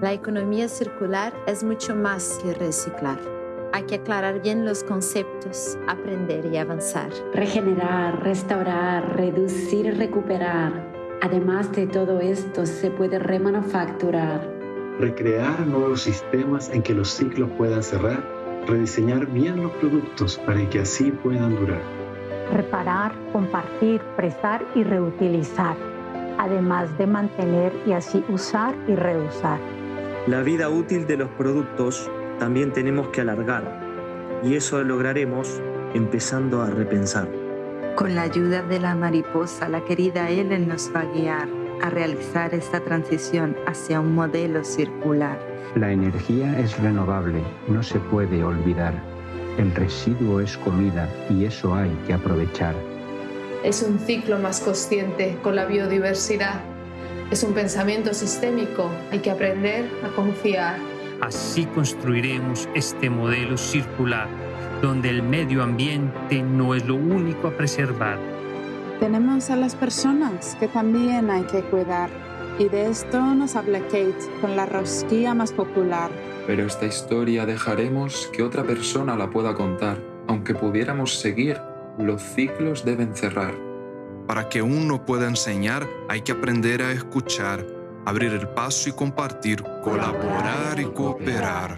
La economía circular es mucho más que reciclar. Hay que aclarar bien los conceptos, aprender y avanzar. Regenerar, restaurar, reducir y recuperar. Además de todo esto, se puede remanufacturar. Recrear nuevos sistemas en que los ciclos puedan cerrar. Rediseñar bien los productos para que así puedan durar. Reparar, compartir, prestar y reutilizar. Además de mantener y así usar y reusar. La vida útil de los productos también tenemos que alargar y eso lo lograremos empezando a repensar. Con la ayuda de la mariposa, la querida Ellen nos va a guiar a realizar esta transición hacia un modelo circular. La energía es renovable, no se puede olvidar. El residuo es comida y eso hay que aprovechar. Es un ciclo más consciente con la biodiversidad es un pensamiento sistémico, hay que aprender a confiar. Así construiremos este modelo circular, donde el medio ambiente no es lo único a preservar. Tenemos a las personas que también hay que cuidar. Y de esto nos habla Kate con la rosquilla más popular. Pero esta historia dejaremos que otra persona la pueda contar. Aunque pudiéramos seguir, los ciclos deben cerrar. Para que uno pueda enseñar, hay que aprender a escuchar, abrir el paso y compartir, colaborar y cooperar.